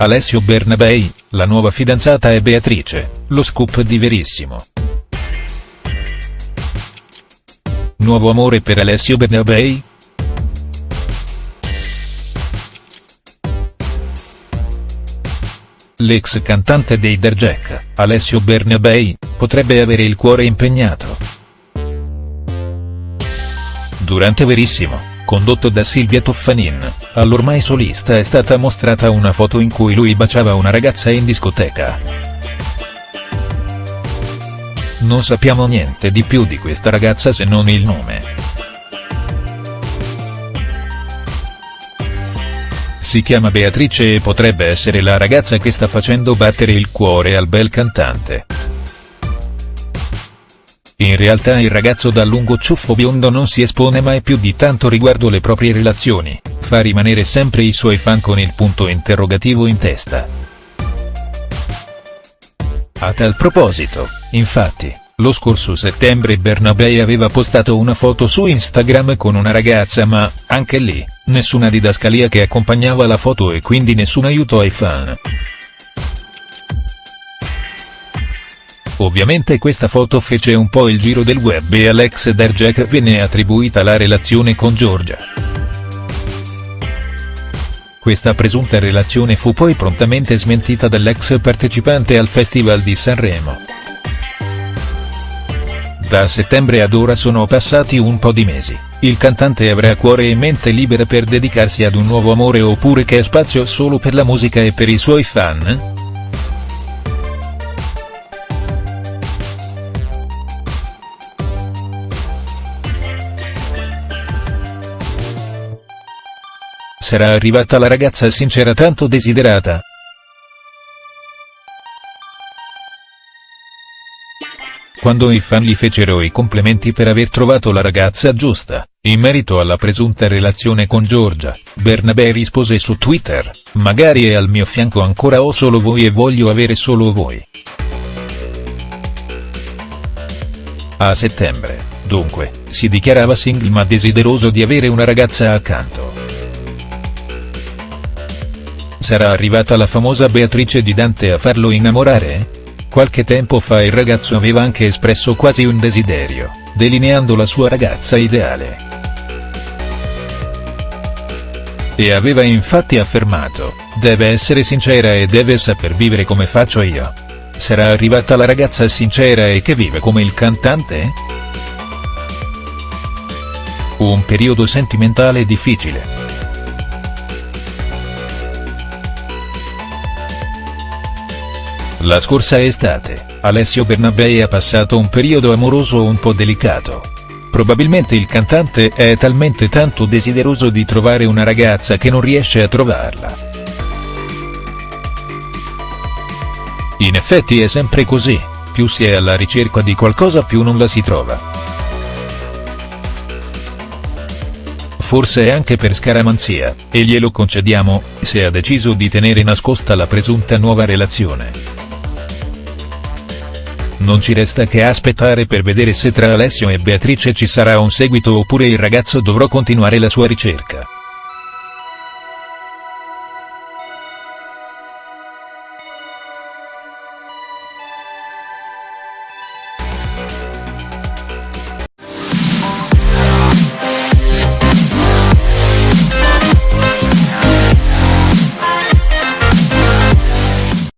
Alessio Bernabei, la nuova fidanzata è Beatrice, lo scoop di Verissimo. Nuovo amore per Alessio Bernabei?. L'ex cantante dei Derjack, Alessio Bernabei, potrebbe avere il cuore impegnato. Durante Verissimo, condotto da Silvia Toffanin, all'ormai solista è stata mostrata una foto in cui lui baciava una ragazza in discoteca. Non sappiamo niente di più di questa ragazza se non il nome. Si chiama Beatrice e potrebbe essere la ragazza che sta facendo battere il cuore al bel cantante. In realtà il ragazzo dal lungo ciuffo biondo non si espone mai più di tanto riguardo le proprie relazioni, fa rimanere sempre i suoi fan con il punto interrogativo in testa. A tal proposito, infatti, lo scorso settembre Bernabei aveva postato una foto su Instagram con una ragazza ma, anche lì, nessuna didascalia che accompagnava la foto e quindi nessun aiuto ai fan. Ovviamente questa foto fece un po' il giro del web e all'ex Derjack venne attribuita la relazione con Giorgia. Questa presunta relazione fu poi prontamente smentita dall'ex partecipante al Festival di Sanremo. Da settembre ad ora sono passati un po' di mesi, il cantante avrà cuore e mente libera per dedicarsi ad un nuovo amore oppure che ha spazio solo per la musica e per i suoi fan?. Sarà arrivata la ragazza sincera tanto desiderata?. Quando i fan gli fecero i complimenti per aver trovato la ragazza giusta, in merito alla presunta relazione con Giorgia, Bernabé rispose su Twitter, magari è al mio fianco ancora o solo voi e voglio avere solo voi. A settembre, dunque, si dichiarava single ma desideroso di avere una ragazza accanto. Sarà arrivata la famosa Beatrice di Dante a farlo innamorare?. Qualche tempo fa il ragazzo aveva anche espresso quasi un desiderio, delineando la sua ragazza ideale. E aveva infatti affermato, deve essere sincera e deve saper vivere come faccio io. Sarà arrivata la ragazza sincera e che vive come il cantante?. Un periodo sentimentale difficile. La scorsa estate, Alessio Bernabei ha passato un periodo amoroso un po' delicato. Probabilmente il cantante è talmente tanto desideroso di trovare una ragazza che non riesce a trovarla. In effetti è sempre così, più si è alla ricerca di qualcosa più non la si trova. Forse anche per scaramanzia, e glielo concediamo, se ha deciso di tenere nascosta la presunta nuova relazione. Non ci resta che aspettare per vedere se tra Alessio e Beatrice ci sarà un seguito oppure il ragazzo dovrà continuare la sua ricerca.